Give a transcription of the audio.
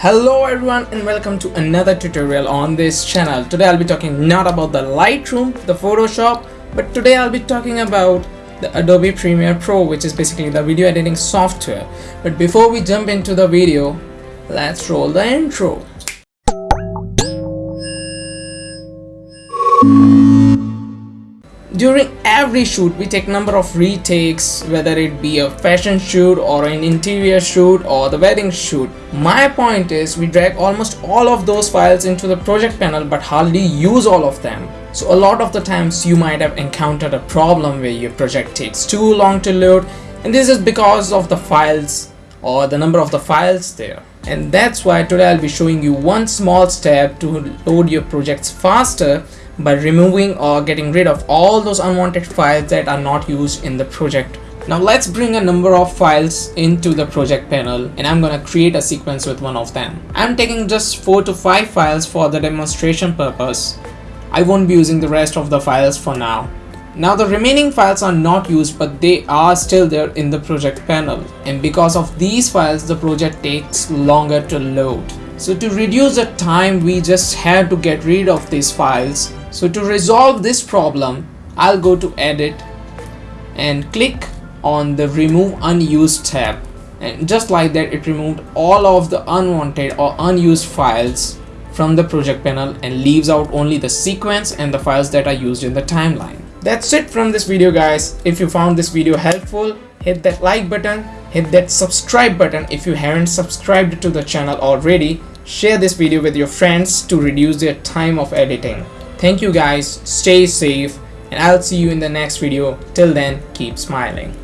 Hello everyone and welcome to another tutorial on this channel. Today I'll be talking not about the Lightroom, the Photoshop, but today I'll be talking about the Adobe Premiere Pro which is basically the video editing software. But before we jump into the video, let's roll the intro. During every shoot, we take number of retakes, whether it be a fashion shoot or an interior shoot or the wedding shoot. My point is we drag almost all of those files into the project panel but hardly use all of them. So a lot of the times you might have encountered a problem where your project takes too long to load and this is because of the files or the number of the files there and that's why today I'll be showing you one small step to load your projects faster by removing or getting rid of all those unwanted files that are not used in the project. Now let's bring a number of files into the project panel and I'm gonna create a sequence with one of them. I'm taking just 4 to 5 files for the demonstration purpose. I won't be using the rest of the files for now. Now the remaining files are not used but they are still there in the project panel and because of these files the project takes longer to load. So to reduce the time we just have to get rid of these files so to resolve this problem, I'll go to edit and click on the remove unused tab and just like that it removed all of the unwanted or unused files from the project panel and leaves out only the sequence and the files that are used in the timeline. That's it from this video guys. If you found this video helpful, hit that like button, hit that subscribe button if you haven't subscribed to the channel already. Share this video with your friends to reduce their time of editing. Thank you guys, stay safe, and I'll see you in the next video. Till then, keep smiling.